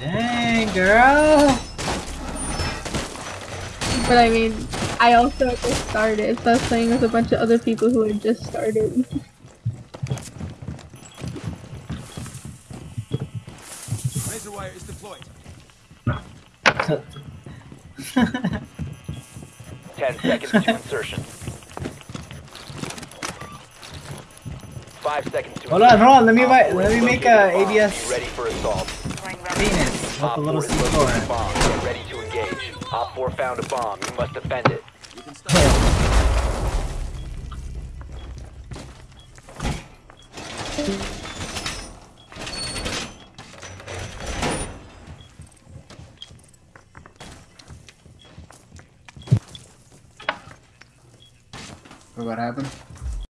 Dang, girl. But I mean, I also just started, so I was playing with a bunch of other people who had just started. Razor wire is deployed. Ten seconds to insertion. Five seconds to Hold on, hold on. Let me Op buy, four let me make located a bomb. Be ADS ready for assault. Penis with Op a little 4 has located a C4. bomb. Get ready to engage. Op 4 found a bomb. You must defend it. You can start. What happened?